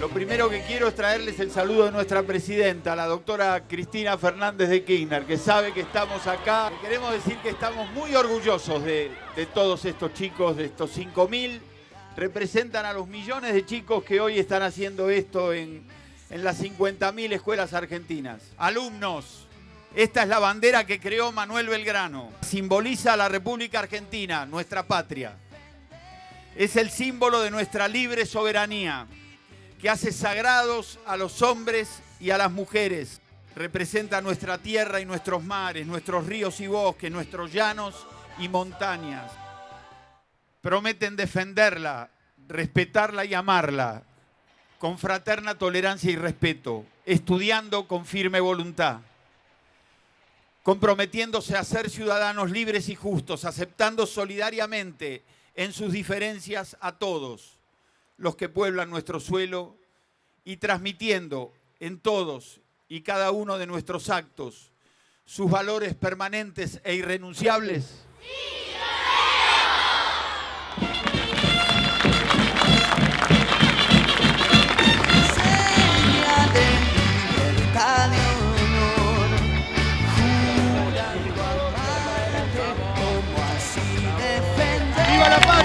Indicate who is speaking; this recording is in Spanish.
Speaker 1: Lo primero que quiero es traerles el saludo de nuestra presidenta, la doctora Cristina Fernández de Kirchner, que sabe que estamos acá. Queremos decir que estamos muy orgullosos de, de todos estos chicos, de estos 5.000. Representan a los millones de chicos que hoy están haciendo esto en, en las 50.000 escuelas argentinas. Alumnos, esta es la bandera que creó Manuel Belgrano. Simboliza a la República Argentina, nuestra patria. Es el símbolo de nuestra libre soberanía, que hace sagrados a los hombres y a las mujeres. Representa nuestra tierra y nuestros mares, nuestros ríos y bosques, nuestros llanos y montañas. Prometen defenderla, respetarla y amarla, con fraterna tolerancia y respeto, estudiando con firme voluntad, comprometiéndose a ser ciudadanos libres y justos, aceptando solidariamente en sus diferencias a todos los que pueblan nuestro suelo y transmitiendo en todos y cada uno de nuestros actos sus valores permanentes e irrenunciables. ¡Viva la!